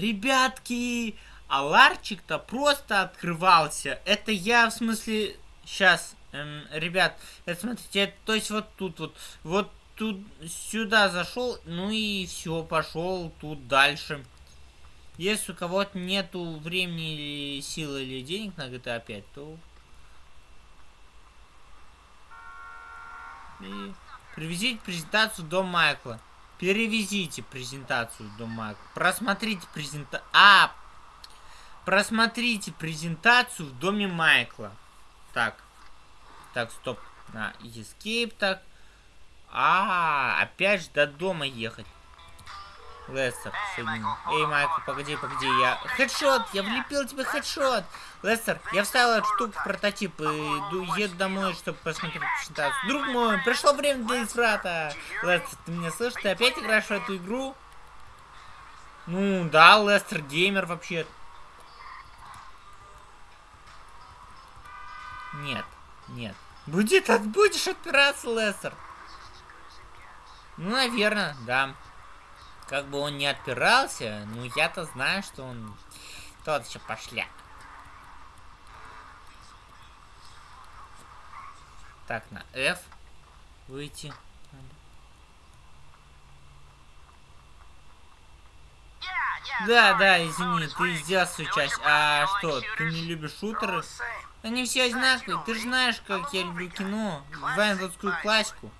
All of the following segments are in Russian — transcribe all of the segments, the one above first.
Ребятки, а ларчик-то просто открывался. Это я, в смысле, сейчас, эм, ребят, это смотрите, это, то есть вот тут вот, вот тут сюда зашел, ну и все, пошел тут дальше. Если у кого-то нету времени или силы или денег на GTA 5, то... И привезите презентацию до Майкла. Перевезите презентацию до Майкла. Просмотрите презентацию... А! Просмотрите презентацию в доме Майкла. Так. Так, стоп. На, escape, так. А, опять же до дома ехать. Лестер, соединил. Эй, Майкл, погоди, погоди, я... Хедшот! Я влепил тебе хедшот! Лестер, я вставил эту штуку в прототип и иду, еду домой, чтобы посмотреть презентацию. Друг мой, пришло время для изврата! Лестер, ты меня слышишь? Ты опять играешь в эту игру? Ну, да, Лестер геймер вообще. Нет, нет. Будет, будешь отпираться, Лестер. Ну, наверное, да. Как бы он не отпирался, ну я-то знаю, что он тот еще пошляк. Так, на F выйти. Да, да, извини, ты сделал свою часть. А что, ты не любишь шутеры? Они все одинаковые. Ты же знаешь, как я люблю кино. Вайнвудскую классику.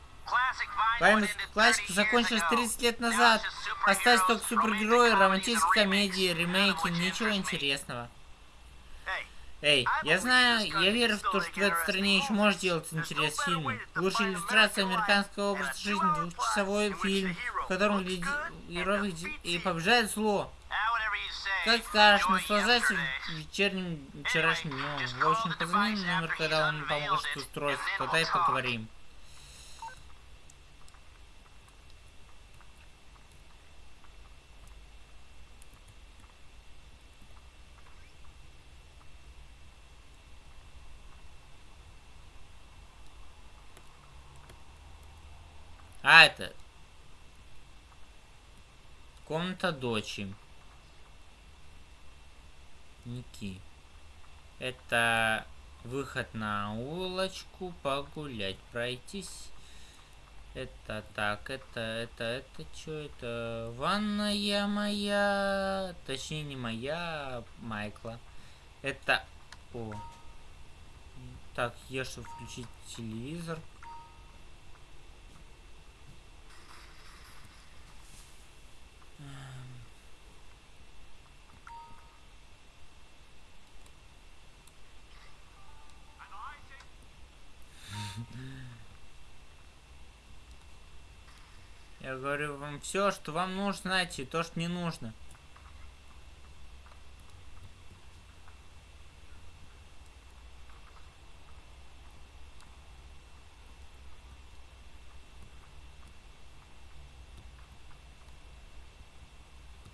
Вайнвудскую классику закончилась 30 лет назад. Остались только супергерои, романтические комедии, ремейки, ничего интересного. Эй, я знаю, я верю в то, что в этой стране еще может делать интерес фильмы. Лучшая иллюстрация американского образа жизни, двухчасовой фильм, в котором герой и побеждает зло. Как скажешь, наслаждайся вечерним вчерашним днем. В общем, позвони номер, когда он поможет устроиться, тогда и поговорим. А, это... Комната дочи. Ники. Это выход на улочку, погулять, пройтись. Это так, это, это, это что это? Ванная моя, точнее не моя, а Майкла. Это, о. Так, я что включить телевизор. Говорю вам все, что вам нужно найти, то, что не нужно.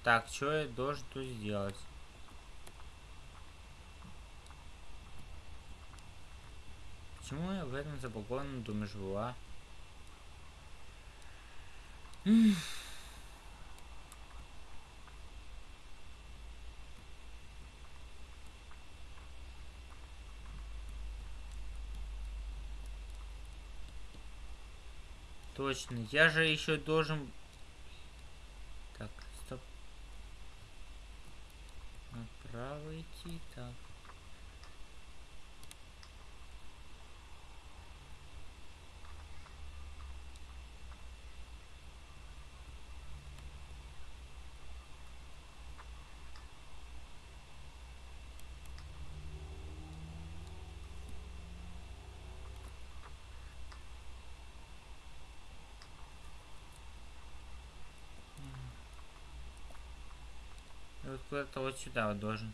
Так, что я должен тут сделать? Почему я в этом забагованном доме живу, а? Точно, я же еще должен... Так, стоп. Направо идти, так. Куда-то вот сюда вот должен.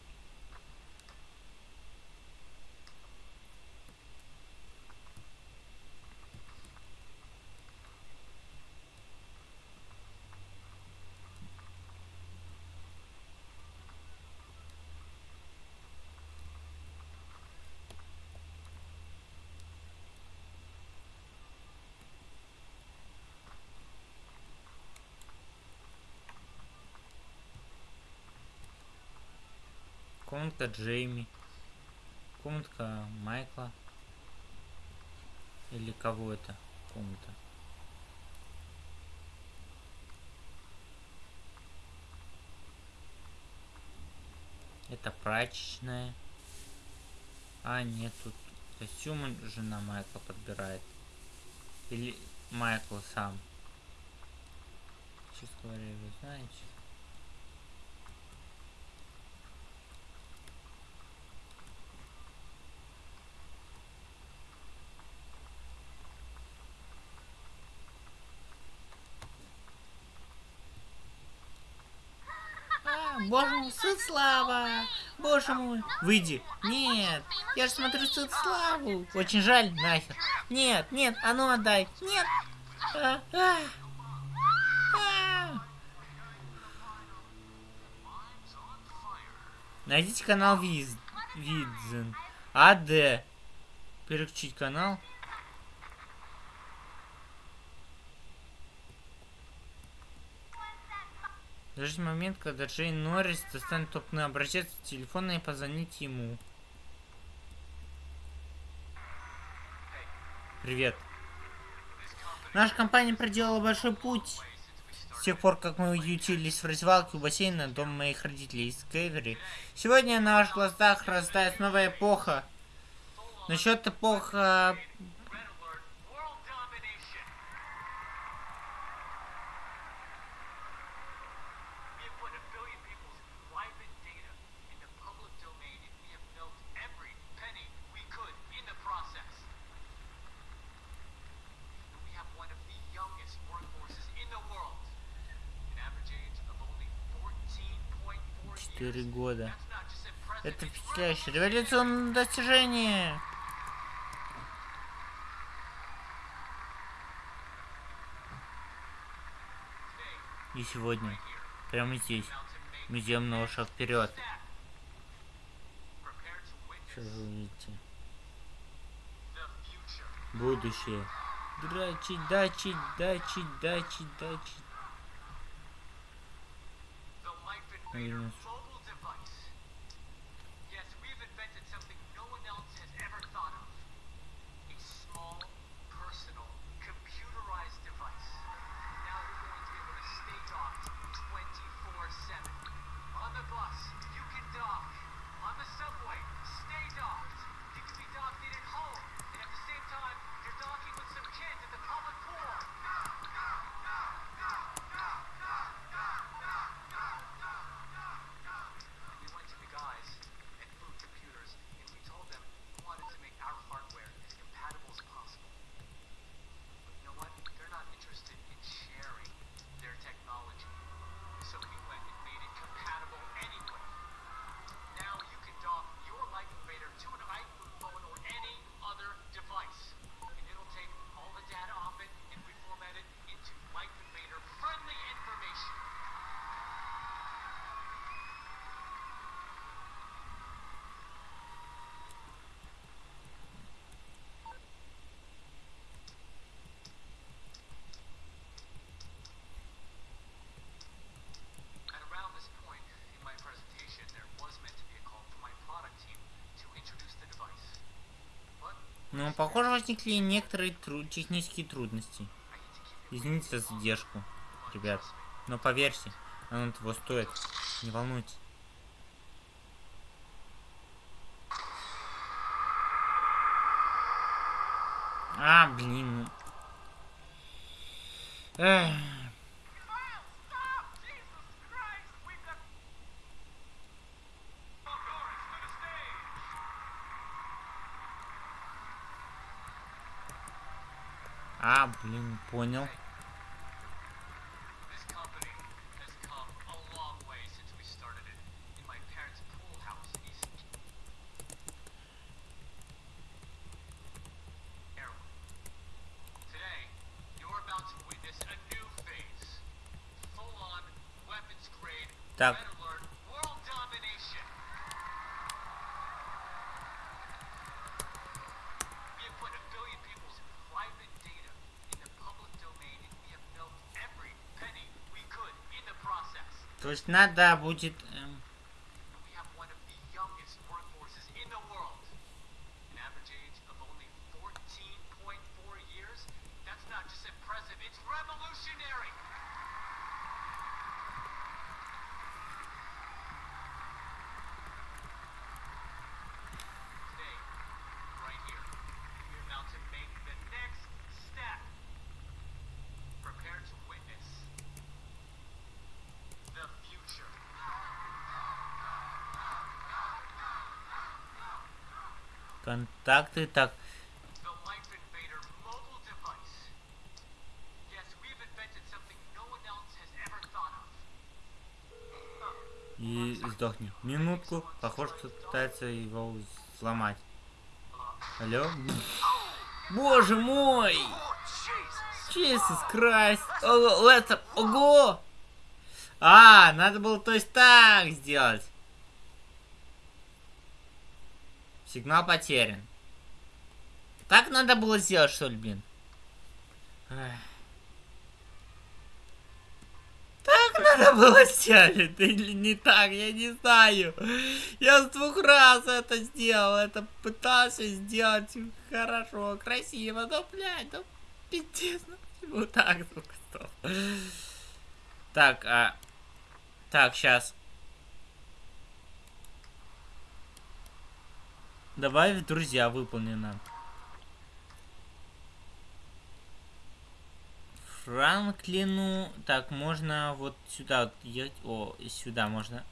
Комнатка Джейми. Комнатка Майкла. Или кого это комната? Это прачечная. А, нет, тут костюмы жена Майкла подбирает. Или Майкл сам. Честно говоря, вы знаете. Сыт Слава! Боже мой! Выйди! Нет! Я же смотрю Сыт Славу! Очень жаль, нахер! Нет, нет, а ну отдай! Нет! А, а, а. Найдите канал Виз... Видзен. АД. Переключить канал. Дождь момент, когда Джейн Норрис достанет топный образец телефона и позвонить ему. Привет. Наша компания проделала большой путь. С тех пор, как мы уютились в развалке у бассейна дома моих родителей из Кевери. Сегодня на ваших глазах растает новая эпоха. Насчет эпоха Четыре года. Это впечатляющее революционное достижение. И сегодня, прямо здесь, мы сделаем новый шаг вперед. Что вы видите? Будущее. Драчить, дачить, дачить, дачить, дачить. Наверное, Но, ну, похоже, возникли некоторые тру технические трудности. Извините за задержку, ребят. Но поверьте, оно того стоит. Не волнуйтесь. А, блин. Эх. Понял. То есть надо будет... Контакты, так. И сдохни. Минутку. Похоже, кто пытается его сломать. Алло? Боже мой! Jesus Christ! Леттер! Ого! А, надо было то есть так сделать. Сигнал потерян. Так надо было сделать, что ли, блин? Так надо было сделать, или не так, я не знаю. Я с двух раз это сделал, это пытался сделать хорошо, красиво, но, блядь, ну, пиздец, ну почему так, сука, стоп. Так, а... Так, сейчас. В друзья выполнено. Франклину. Так, можно вот сюда вот ехать. О, сюда можно.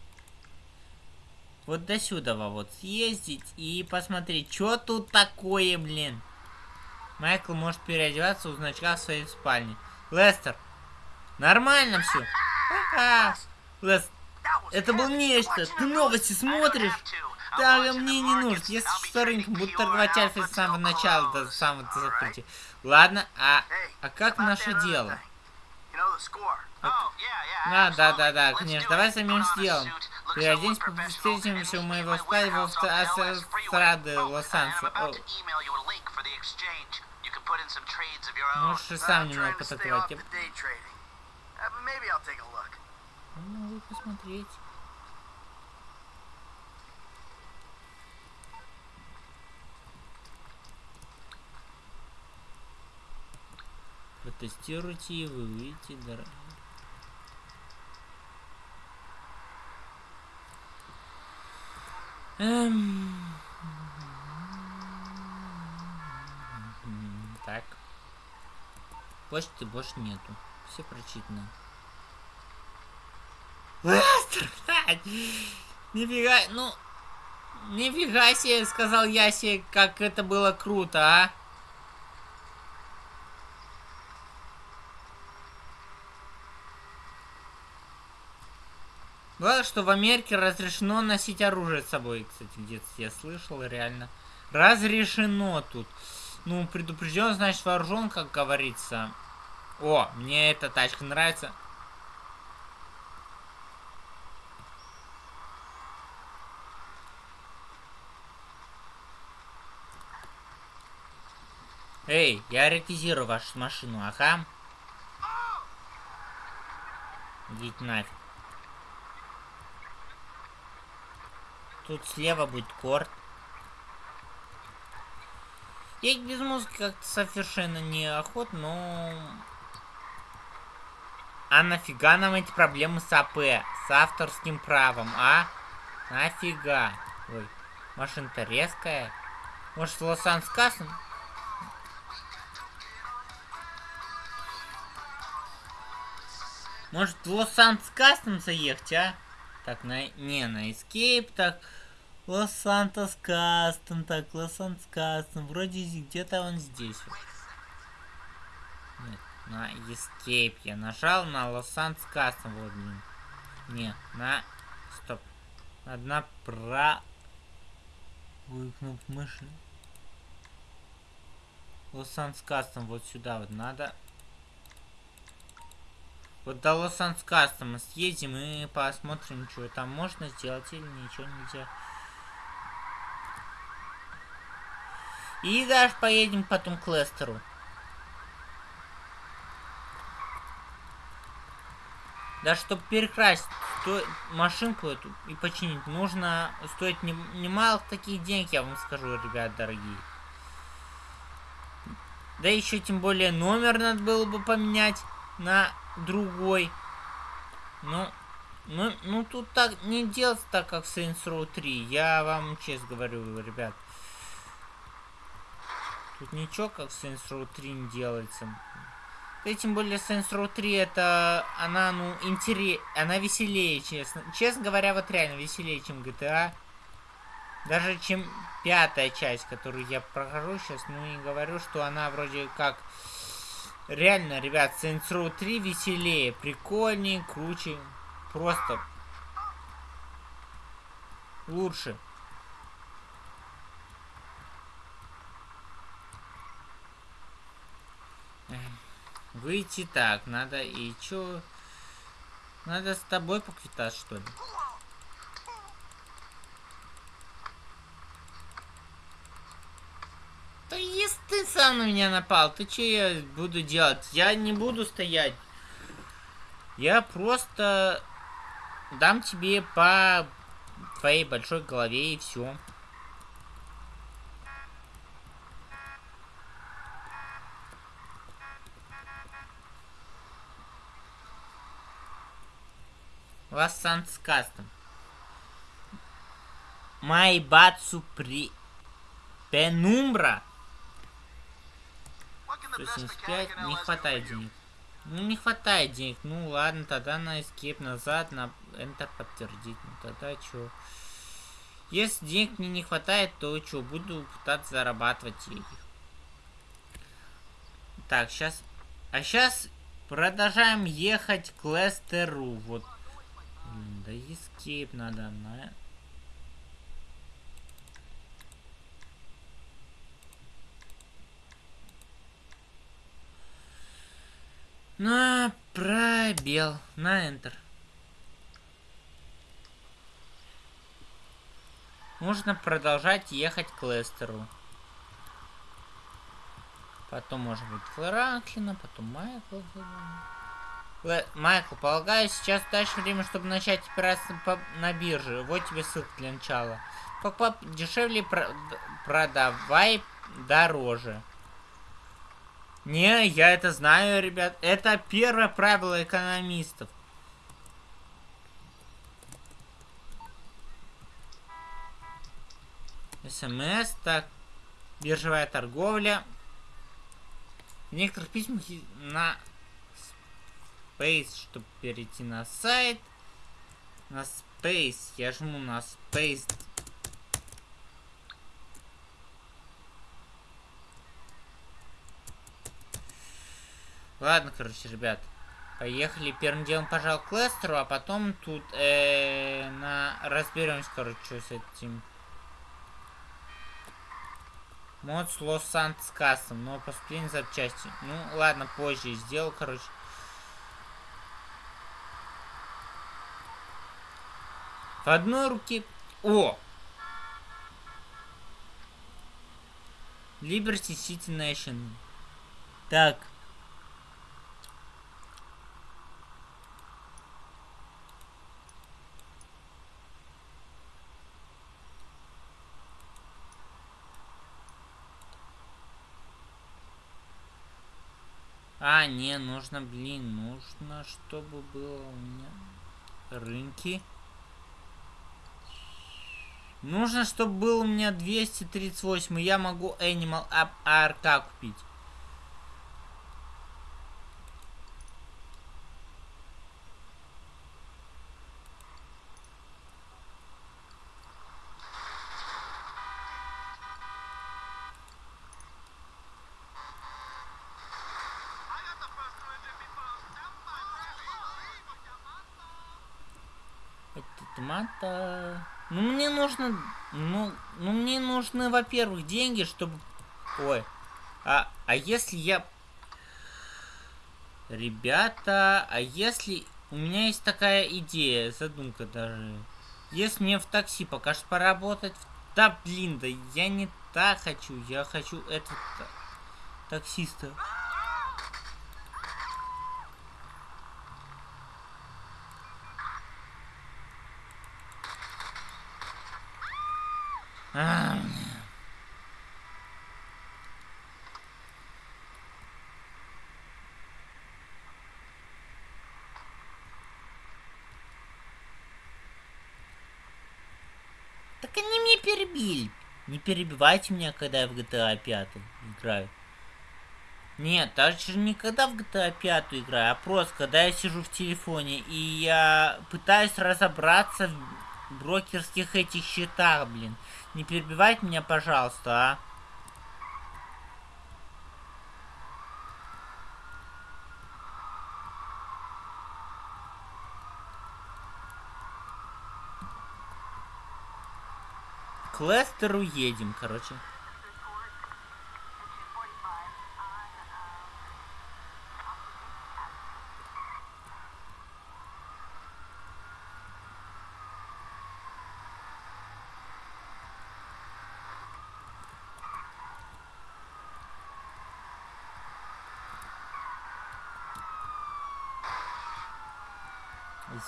Вот до сюда вот съездить и посмотреть, что тут такое, блин. Майкл может переодеваться у значка в своей спальне. Лестер, нормально все. Ага. Лестер, это был нечто. Ты новости смотришь? Да, мне не нужно. Если что, рынком буду торговать альфой с самого начала до самого закрытия. Ладно, а, а как наше дело? А, да, да, да, конечно. Давай самим сделаем. Переоденься, встретимся у моего стаива в Астрады Лос-Анджелес. Можешь и сам немного потаковать. Могу посмотреть. Протестируйте и вы увидите дорогие. Эм... Так. Почты больше нету. Все прочитано. Нифига, ну... Нифига себе, сказал я себе, как это было круто, а? Что в Америке разрешено носить оружие с собой. Кстати, где-то я слышал, реально. Разрешено тут. Ну, предупрежден, значит вооружен, как говорится. О, мне эта тачка нравится. Эй, я ретизирую вашу машину, ага. Идите нафиг. Тут слева будет корт. Я без музыки как-то совершенно не охот, но... А нафига нам эти проблемы с АП? С авторским правом, а? Нафига? Ой, машина-то резкая. Может, Лос-Анс Кассен? Может, в Кастом заехать, а? Так, на... Не, на Escape, так... Лос-Сантос Кастом, так, Лос-Сантос Кастом. Вроде где-то он здесь. Нет, на Escape я нажал, на Лос-Сантос Кастом, вот, блин. Не, на... Стоп. Одна про... кнопку мыши. Лос-Сантос Кастом, вот сюда вот надо. Вот до Лос-Анс Кастома съездим и посмотрим, что там можно сделать или ничего нельзя. И даже поедем потом к Лестеру. Да, чтобы перекрасить сто... машинку эту и починить, нужно стоить не... немало таких денег, я вам скажу, ребят, дорогие. Да еще тем более номер надо было бы поменять на другой. Ну, ну, ну тут так не делать так, как Saints Row 3. Я вам честно говорю, ребят. Тут ничего, как Saints Row 3 не делается. И тем более Saints Row 3 это, она, ну, интерес, она веселее, честно. Честно говоря, вот реально веселее, чем GTA. Даже чем пятая часть, которую я прохожу сейчас, ну и говорю, что она вроде как... Реально, ребят, Saints Row 3 веселее, прикольнее, круче. Просто лучше. Выйти так, надо и чё? Надо с тобой поквитаться, что ли? Да если ты сам на меня напал, ты что я буду делать? Я не буду стоять. Я просто дам тебе по твоей большой голове и все. Вас Санс Кастом. Майбацу при... Пенумбра. 175. Не хватает денег. Ну, не хватает денег. Ну, ладно, тогда на escape назад, на Enter подтвердить. Ну, тогда что? Если денег мне не хватает, то что, буду пытаться зарабатывать их. Так, сейчас... А сейчас продолжаем ехать к Лестеру. Вот. Да escape надо на... На пробел. На Enter. Нужно продолжать ехать к Лестеру. Потом, может быть, Франклина, потом Майкл. Л Майкл, полагаю, сейчас дальше время, чтобы начать операцию на бирже. Вот тебе ссылка для начала. Покупай дешевле, про продавай дороже. Не, я это знаю, ребят. Это первое правило экономистов. СМС, так. Биржевая торговля. В некоторых письмах на Space, чтобы перейти на сайт. На Space. Я жму на Space Ладно, короче, ребят. Поехали. Первым делом, пожалуй, к Лестеру, а потом тут э, на разберемся, короче, с этим. Мод с Лос Сантос Кассом, но поступление запчасти. Ну, ладно, позже сделал, короче. В одной руке... О! Liberty City Nation. Так. А, не, нужно, блин, нужно, чтобы было у меня рынки. Нужно, чтобы был у меня 238, и я могу Animal ARK купить. Томата. Ну нужно, ну, ну мне нужны, во-первых, деньги, чтобы, ой, а, а если я, ребята, а если у меня есть такая идея, задумка даже, если мне в такси пока что поработать, да блин, да я не так хочу, я хочу этот таксиста. А. Так они меня перебили. Не перебивайте меня, когда я в GTA 5 играю. Нет, даже никогда в GTA 5 играю, а просто когда я сижу в телефоне и я пытаюсь разобраться брокерских этих счетах, блин. Не перебивайте меня, пожалуйста, а. К Лестеру едем, короче.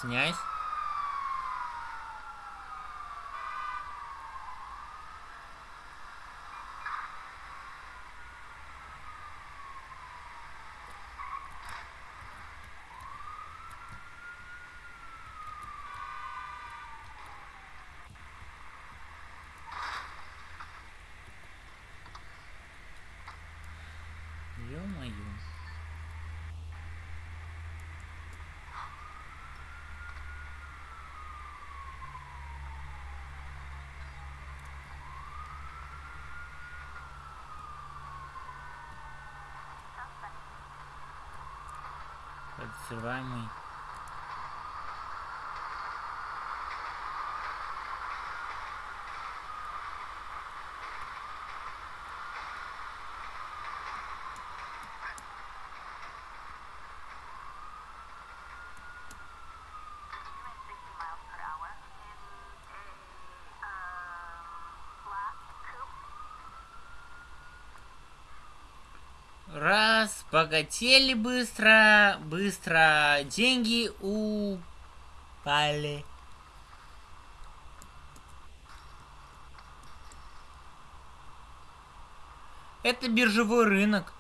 Извиняюсь. Ё-моё. Подозреваемый. Раз, богатели быстро, быстро, деньги упали. Это биржевой рынок.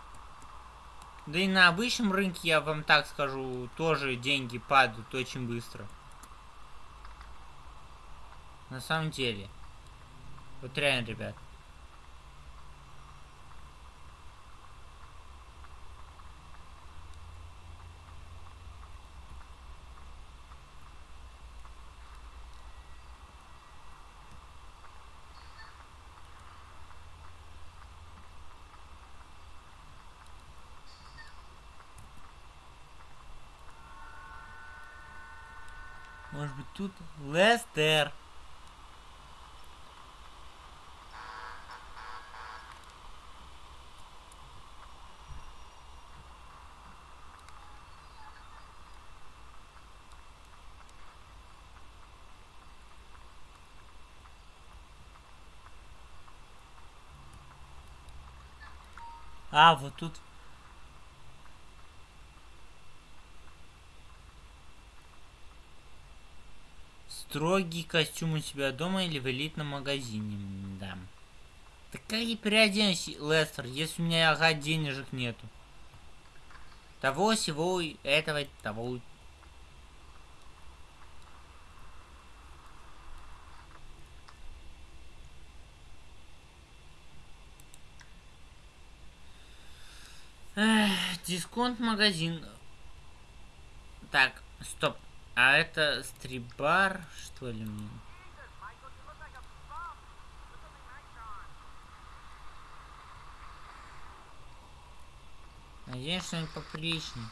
Да и на обычном рынке, я вам так скажу, тоже деньги падают очень быстро. На самом деле. Вот реально, ребят. Может быть тут Лестер. А, Строгий костюм у себя дома или в элитном магазине, да. Так как я переоденусь, Лестер, если у меня ага денежек нету? Того, всего, этого, того. Эх, дисконт магазин. Так, стоп. А это стрибар, что ли? Надеюсь, что-нибудь поприличнее.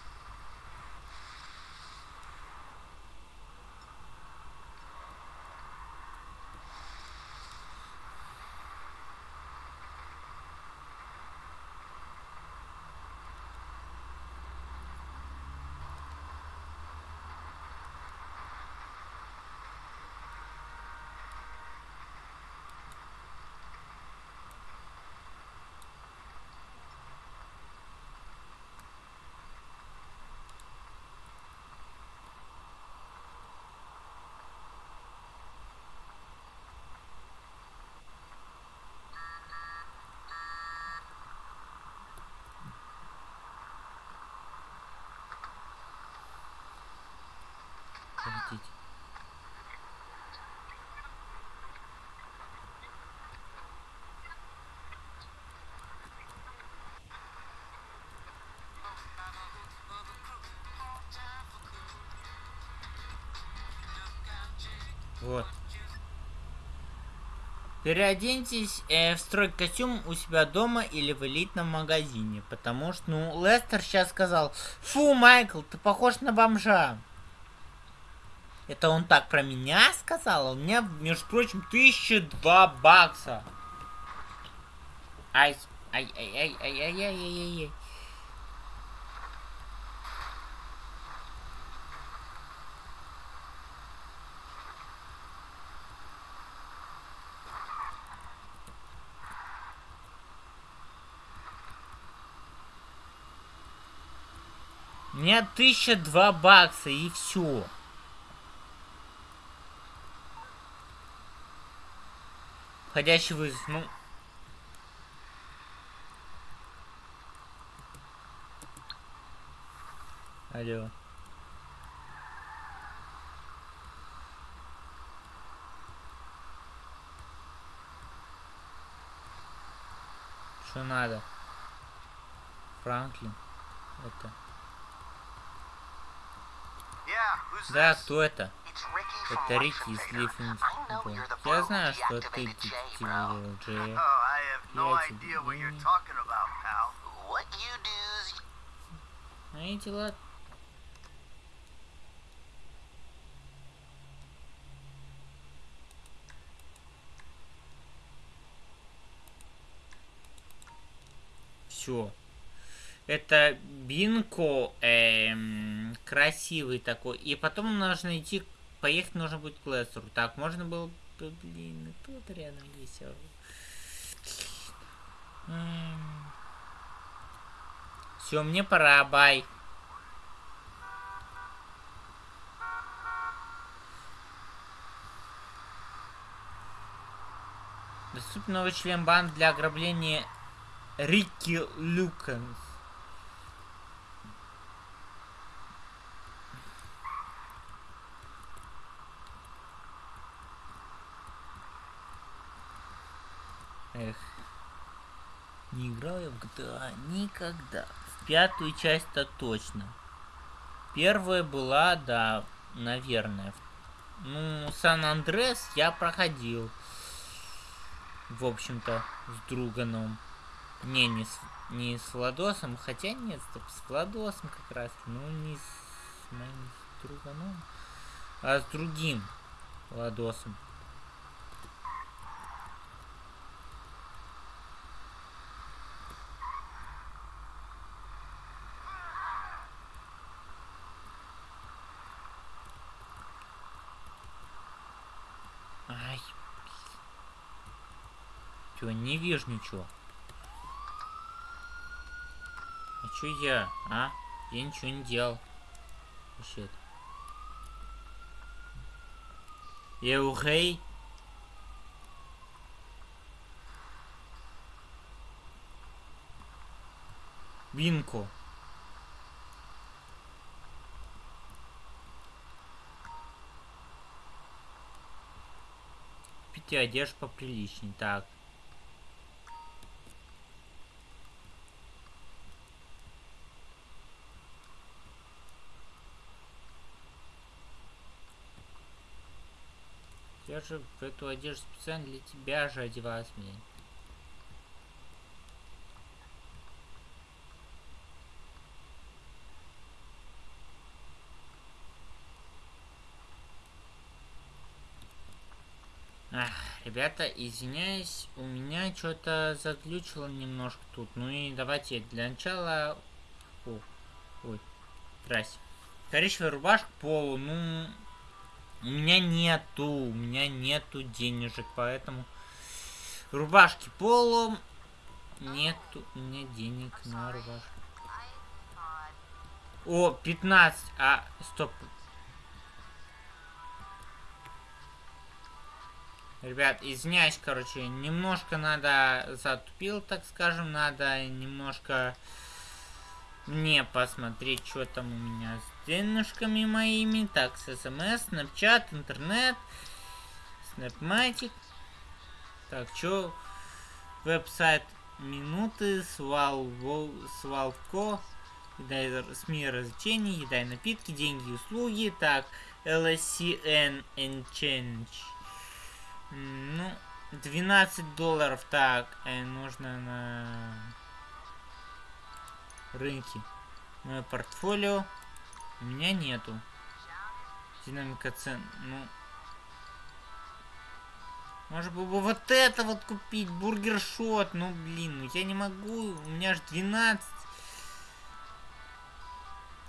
Вот. Переоденьтесь э, в строй костюм у себя дома или в элитном магазине. Потому что, ну, Лестер сейчас сказал, фу, Майкл, ты похож на бомжа. Это он так про меня сказал? У меня, между прочим, 1002 бакса. Ай, ай, ай, ай, ай, ай, ай, ай, ай. Меня тысяча два бакса и все. Входящий вызов, ну... Алло. Что надо? Франклин. Это. Да, кто это? Это Рики из Лиффингтона. Я знаю, что ты детектив Джей. Я тебе... Мои дела... Все. Это Бинко, эм, красивый такой. И потом нужно идти, поехать нужно будет к Лестеру. Так, можно было... Блин, тут рядом есть. Все, мне пора, бай. Доступен новый член банд для ограбления Рикки Люкенс. Эх. Не играл я в GTA никогда. В пятую часть-то точно. Первая была, да, наверное. Ну, Сан-Андрес я проходил. В общем-то, с Друганом. Не, не с, не с Владосом. Хотя нет, стоп, с Владосом как раз. Ну, не с моим Друганом. А с другим Владосом. Чего, не вижу ничего. А чё я, а? Я ничего не делал. Вообще -то. Я ухей. Бинко. Пяти одежд поприличней. Так. Же в эту одежду специально для тебя же одеваюсь, блин. Ах, ребята, извиняюсь, у меня что-то заглючило немножко тут. Ну и давайте для начала... О, ой, здрасте. Коричневая рубашка полу, ну... У меня нету, у меня нету денежек, поэтому рубашки полом нету у меня денег на рубашку. О, 15, а, стоп. Ребят, извиняюсь, короче, немножко надо затупил, так скажем, надо немножко мне посмотреть, что там у меня денежками моими. Так, с смс, снапчат, интернет, снапматик. Так, что? Веб-сайт минуты, свалво, свалко, еда СМИ развлечений, еда и напитки, деньги и услуги. Так, LCN Exchange. Ну, 12 долларов. Так, э, нужно на рынке. Мое портфолио. У меня нету. Динамика цен. Ну. Может быть вот это вот купить. Burger Shot. Ну блин, ну я не могу. У меня аж 12.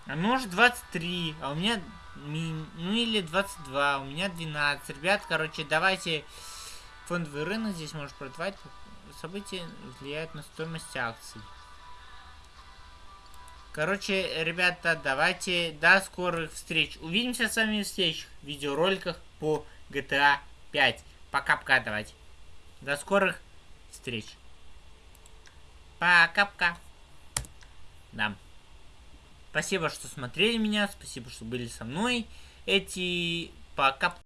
А может 23. А у меня... Ну или 22. У меня 12. Ребят, короче, давайте... Фондовый рынок здесь может продавать. События влияют на стоимость акций. Короче, ребята, давайте до скорых встреч. Увидимся с вами в следующих видеороликах по GTA 5. Пока-пока, давайте. До скорых встреч. Пока-пока. Да. Спасибо, что смотрели меня. Спасибо, что были со мной. Эти пока